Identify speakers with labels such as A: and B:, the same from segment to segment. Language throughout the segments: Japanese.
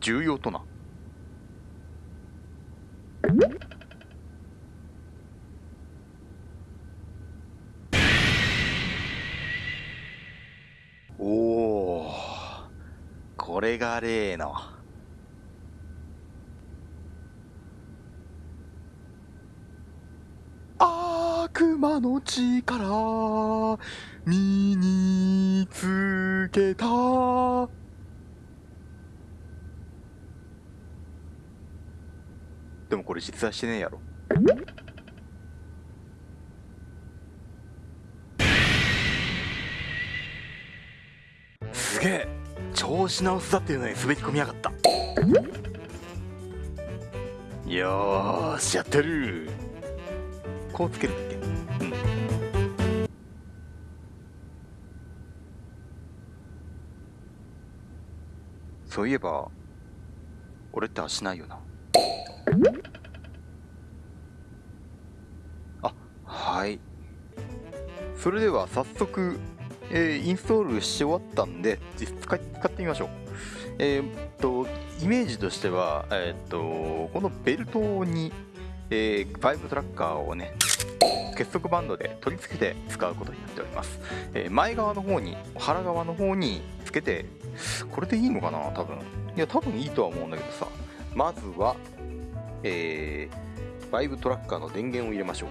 A: 重要とな。おおこれが例の。悪魔の力身につけた。でもこれ実在してねえやろ。すげえ。調子直すだっていうのに滑り込みやがった。よーしやってる。こうつけるだっけ？うん。そういえば俺って足ないよな。あはい。それでは早速、えーインストールし終わったんで実使使ってみましょう。えーっとイメージとしてはえーっとこのベルトに、えー、バイブトラッカーをね結束バンドで取り付けて使うことになっております、え前側の方に腹側の方につけてこれでいいのかな多分。いや多分いいとは思うんだけどさ。まずはえー、バイブトラッカーの電源を入れましょう。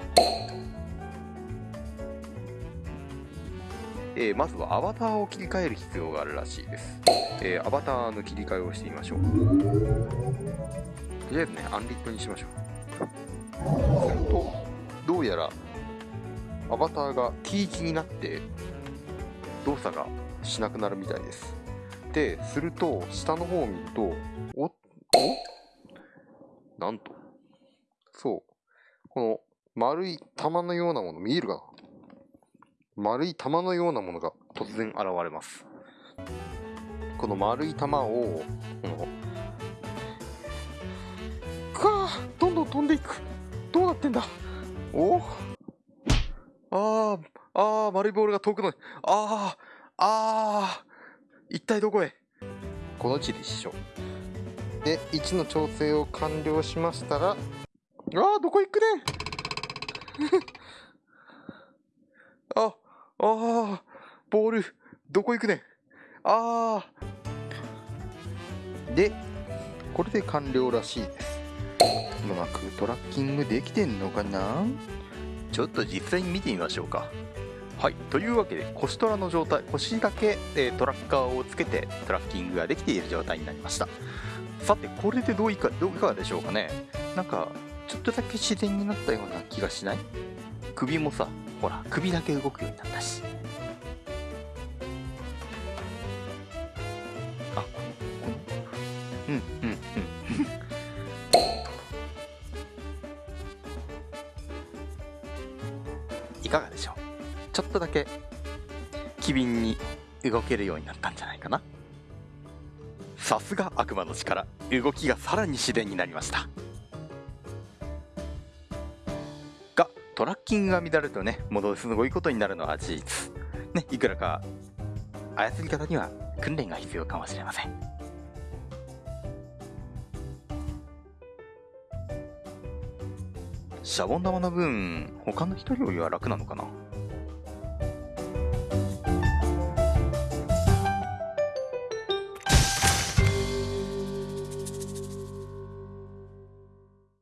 A: えーまずはアバターを切り替える必要があるらしいです、えーアバターの切り替えをしてみましょう。とりあえずねアンリットにしましょう。するとどうやらアバターが T 字になって動作がしなくなるみたいです。ですると下の方を見るとおお？なんと。そう。この丸い玉のようなもの見えるかな？丸い玉のようなものが突然現れます。この丸い玉をこのかどんどん飛んでいく。どうなってんだ？お？あーあー丸いボールが遠くのあー。あー一体どこへ？この位置でしょで位置の調整を完了しましたらあーどこ行くね？ん ああーボールどこ行くね？んあー。でこれで完了らしいです。うまくトラッキングできてんのかな？ちょっと実際に見てみましょうかはい。というわけで腰トラの状態腰だけ、えトラッカーをつけてトラッキングができている状態になりました。さてこれでどういかどういかがでしょうかね。なんかちょっとだけ自然になったような気がしない？首もさほら首だけ動くようになったし。ちょっとだけ機敏に動けるようになったんじゃないかな。さすが悪魔の力。動きがさらに自然になりました。がトラッキングが乱れるとねものすごいことになるのは事実。ねいくらか操り方には訓練が必要かもしれません。シャボン玉の分他の人よりは楽なのかな？